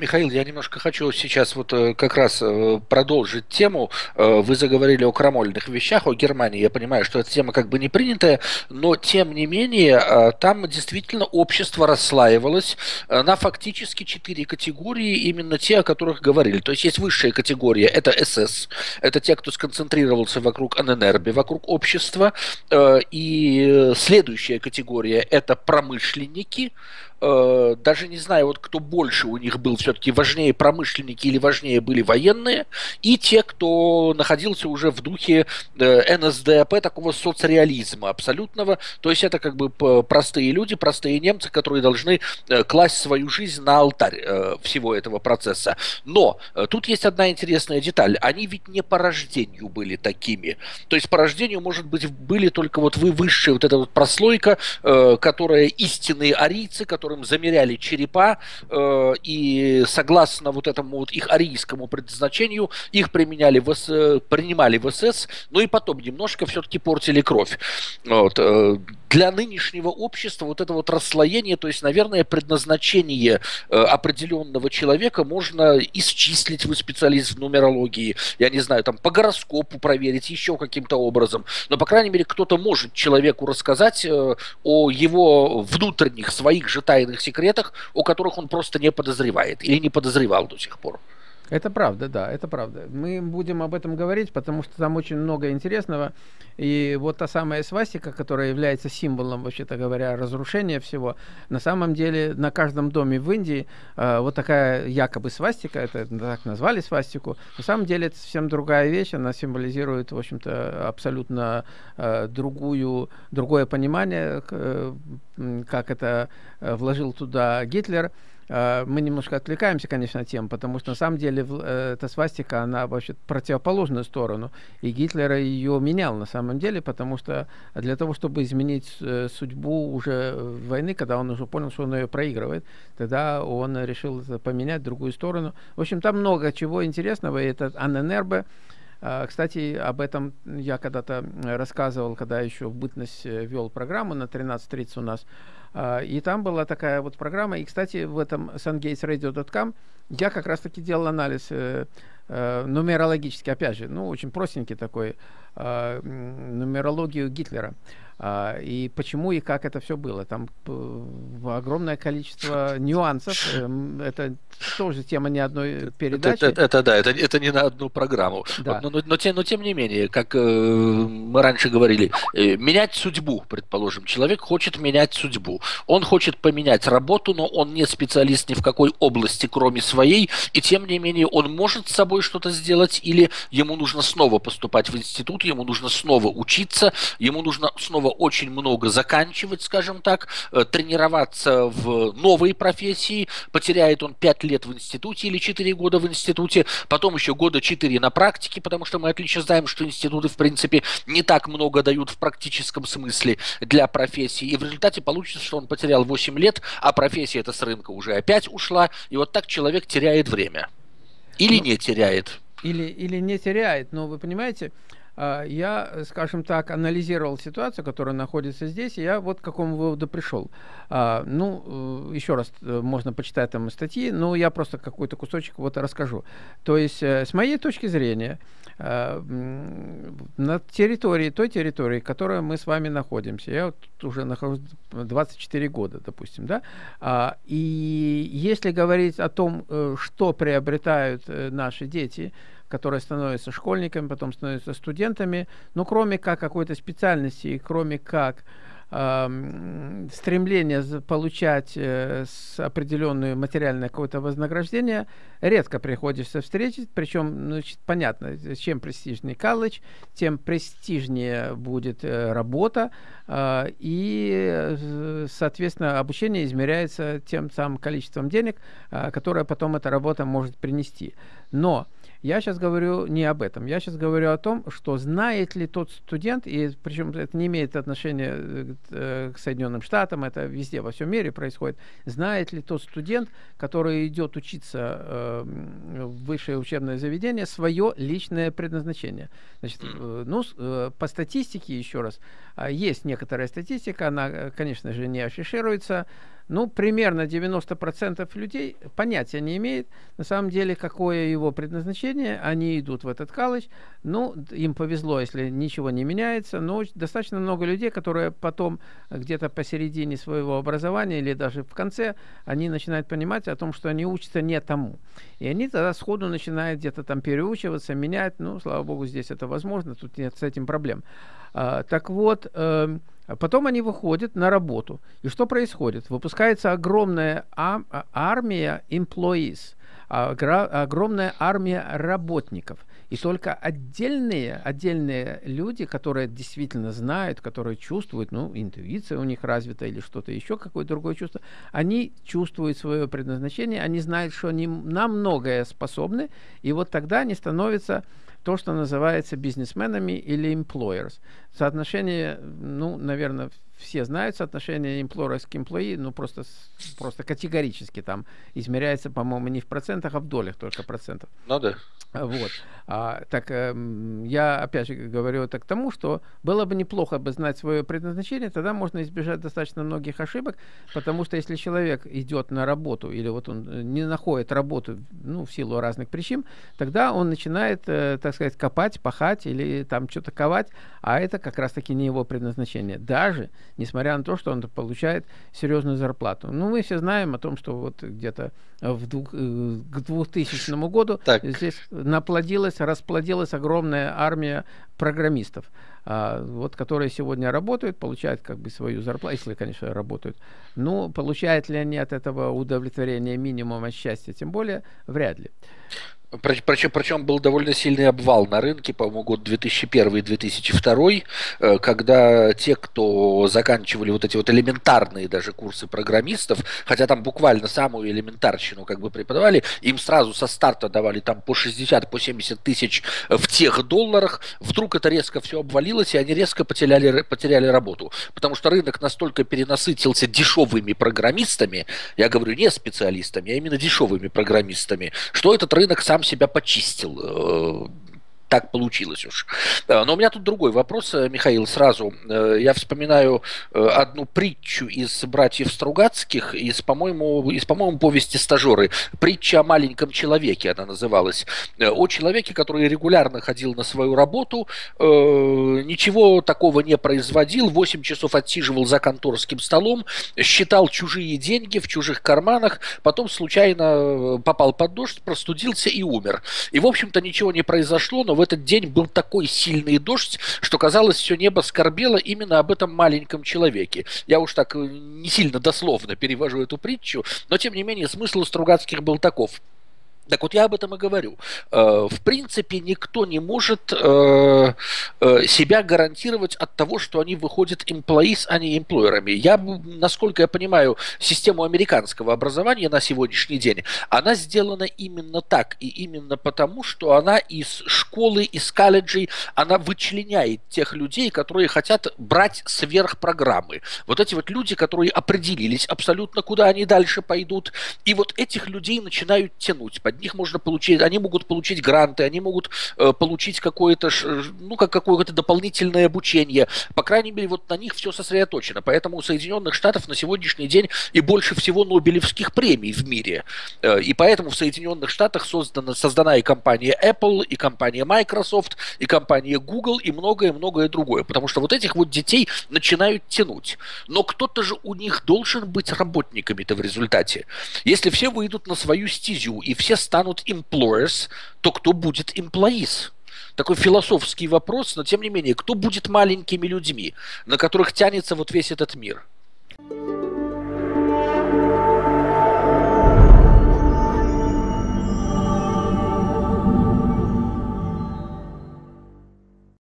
Михаил, я немножко хочу сейчас вот э, как раз э, продолжить тему. Э, вы заговорили о крамольных вещах, о Германии. Я понимаю, что эта тема как бы не принятая, но тем не менее там действительно общество расслаивалось на фактически четыре категории, именно те, о которых говорили. То есть есть высшая категория, это СС, это те, кто сконцентрировался вокруг ННРБ, вокруг общества. И следующая категория – это промышленники, э, даже не знаю, вот кто больше у них был, все-таки важнее промышленники или важнее были военные, и те, кто находился уже в духе э, НСДАП, такого соцреализма абсолютного, то есть это как бы простые люди, простые немцы, которые должны э, класть свою жизнь на алтарь э, всего этого процесса. Но э, тут есть одна интересная деталь, они ведь не по рождению были такими, то есть по рождению, может быть, были только вот вы высшая вот эта вот прослойка, э, которая истинные арийцы, которые которым замеряли черепа, э, и согласно вот этому вот их арийскому предназначению, их применяли в, принимали в СС, но и потом немножко все-таки портили кровь. Вот. Э, для нынешнего общества вот это вот расслоение, то есть, наверное, предназначение э, определенного человека можно исчислить, вы специалист в нумерологии, я не знаю, там по гороскопу проверить, еще каким-то образом. Но, по крайней мере, кто-то может человеку рассказать э, о его внутренних своих же тайных секретах, о которых он просто не подозревает или не подозревал до сих пор. Это правда, да, это правда. Мы будем об этом говорить, потому что там очень много интересного. И вот та самая свастика, которая является символом, вообще-то говоря, разрушения всего, на самом деле на каждом доме в Индии э, вот такая якобы свастика, это так назвали свастику, на самом деле это совсем другая вещь, она символизирует, в общем-то, абсолютно э, другую, другое понимание, э, как это э, вложил туда Гитлер. Э, мы немножко отвлекаемся, конечно, тем, потому что на самом деле э, эта свастика, она вообще противоположную сторону. И Гитлер ее менял на самом деле, потому что для того, чтобы изменить э, судьбу уже войны, когда он уже понял, что он ее проигрывает, тогда он решил поменять другую сторону. В общем, там много чего интересного. И это Анненербе, кстати, об этом я когда-то рассказывал, когда еще в бытность вел программу на 13.30 у нас. А, и там была такая вот программа. И, кстати, в этом sungatesradio.com я как раз-таки делал анализ э, э, нумерологический, опять же, ну, очень простенький такой, э, нумерологию Гитлера. А, и почему и как это все было. Там огромное количество нюансов. Эм, это тоже тема не одной передачи. Это, это, это да, это, это не на одну программу. Да. Но, но, но, тем, но тем не менее, как э, мы раньше говорили, э, менять судьбу, предположим. Человек хочет менять судьбу. Он хочет поменять работу, но он не специалист ни в какой области, кроме своей. И тем не менее, он может с собой что-то сделать, или ему нужно снова поступать в институт, ему нужно снова учиться, ему нужно снова очень много заканчивать, скажем так, э, тренироваться в новой профессии, потеряет он 5 лет в институте или 4 года в институте, потом еще года 4 на практике, потому что мы отлично знаем, что институты, в принципе, не так много дают в практическом смысле для профессии, и в результате получится, что он потерял 8 лет, а профессия эта с рынка уже опять ушла, и вот так человек теряет время. Или ну, не теряет. Или, или не теряет, но вы понимаете, я, скажем так, анализировал ситуацию, которая находится здесь, и я вот к какому выводу пришел. А, ну, э, еще раз, э, можно почитать там статьи, но я просто какой-то кусочек вот расскажу. То есть, э, с моей точки зрения, на территории, той территории, в которой мы с вами находимся, я вот уже нахожусь 24 года, допустим, да, а, и если говорить о том, что приобретают наши дети, которые становятся школьниками, потом становятся студентами, но кроме как какой-то специальности, кроме как э, стремление получать э, определенное материальное какое-то вознаграждение, редко приходится встретить, причем, значит, понятно, чем престижнее колледж, тем престижнее будет э, работа, э, и, э, соответственно, обучение измеряется тем самым количеством денег, э, которое потом эта работа может принести. Но я сейчас говорю не об этом. Я сейчас говорю о том, что знает ли тот студент, и причем это не имеет отношения э, э, к Соединенным Штатам, это везде, во всем мире происходит, знает ли тот студент, который идет учиться э, в высшее учебное заведение, свое личное предназначение. Значит, э, ну, э, по статистике, еще раз, э, есть некоторая статистика, она, конечно же, не афишируется, ну, примерно 90% людей понятия не имеет, на самом деле, какое его предназначение. Они идут в этот колледж, ну, им повезло, если ничего не меняется, но достаточно много людей, которые потом где-то посередине своего образования или даже в конце, они начинают понимать о том, что они учатся не тому. И они тогда сходу начинают где-то там переучиваться, менять. Ну, слава богу, здесь это возможно, тут нет с этим проблем. А, так вот, э, потом они выходят на работу. И что происходит? Выпускается огромная а, армия employees, огромная армия работников. И только отдельные, отдельные люди, которые действительно знают, которые чувствуют, ну, интуиция у них развита или что-то еще, какое-то другое чувство, они чувствуют свое предназначение, они знают, что они на многое способны, и вот тогда они становятся то, что называется бизнесменами или employers. Соотношение, ну, наверное, все знают соотношение employers к employee, ну, просто, просто категорически там измеряется, по-моему, не в процентах, а в долях только процентов. Ну да. Вот. А, так э, я опять же говорю это к тому, что было бы неплохо бы знать свое предназначение, тогда можно избежать достаточно многих ошибок, потому что если человек идет на работу или вот он э, не находит работу, ну, в силу разных причин, тогда он начинает, э, так сказать, копать, пахать или там что-то ковать, а это как раз-таки не его предназначение. Даже несмотря на то, что он получает серьезную зарплату. Ну, мы все знаем о том, что вот где-то в двух, э, к 2000 году так. здесь наплодилась, расплодилась огромная армия программистов, а, вот, которые сегодня работают, получают как бы свою зарплату, если, конечно, работают. Ну, получают ли они от этого удовлетворения минимума счастья, тем более, вряд ли. Причем, причем был довольно сильный обвал на рынке, по-моему, год 2001-2002, э, когда те, кто заканчивали вот эти вот элементарные даже курсы программистов, хотя там буквально самую элементарщину как бы преподавали, им сразу со старта давали там по 60, по 70 тысяч в тех долларах, вдруг это резко все обвалилось, и они резко потеряли, потеряли работу. Потому что рынок настолько перенасытился дешевыми программистами, я говорю не специалистами, а именно дешевыми программистами, что этот рынок сам сам себя почистил э, так получилось уж. Э, но у меня тут другой вопрос, э, Михаил, сразу. Э, я вспоминаю одну притчу из «Братьев Стругацких», из, по-моему, из, по-моему, повести «Стажеры». Притча о маленьком человеке она называлась. О человеке, который регулярно ходил на свою работу, ничего такого не производил, 8 часов отсиживал за конторским столом, считал чужие деньги в чужих карманах, потом случайно попал под дождь, простудился и умер. И, в общем-то, ничего не произошло, но в этот день был такой сильный дождь, что казалось, все небо скорбело именно об этом маленьком человеке. Я уж так э, не сильно дословно перевожу эту притчу, но тем не менее смысл у Стругацких был таков. Так вот я об этом и говорю. Э, в принципе, никто не может э, э, себя гарантировать от того, что они выходят employees, а не эмплойерами. Я, насколько я понимаю, систему американского образования на сегодняшний день, она сделана именно так. И именно потому, что она из школы, из колледжей, она вычленяет тех людей, которые хотят брать сверх программы. Вот эти вот люди, которые определились абсолютно, куда они дальше пойдут. И вот этих людей начинают тянуть под них можно получить, они могут получить гранты, они могут э, получить какое-то, ну, как какое-то дополнительное обучение. По крайней мере, вот на них все сосредоточено. Поэтому у Соединенных Штатов на сегодняшний день и больше всего Нобелевских премий в мире. Э, и поэтому в Соединенных Штатах создана, создана и компания Apple, и компания Microsoft, и компания Google, и многое-многое другое. Потому что вот этих вот детей начинают тянуть. Но кто-то же у них должен быть работниками-то в результате. Если все выйдут на свою стезю, и все станут employers, то кто будет employees? Такой философский вопрос, но тем не менее, кто будет маленькими людьми, на которых тянется вот весь этот мир? thank you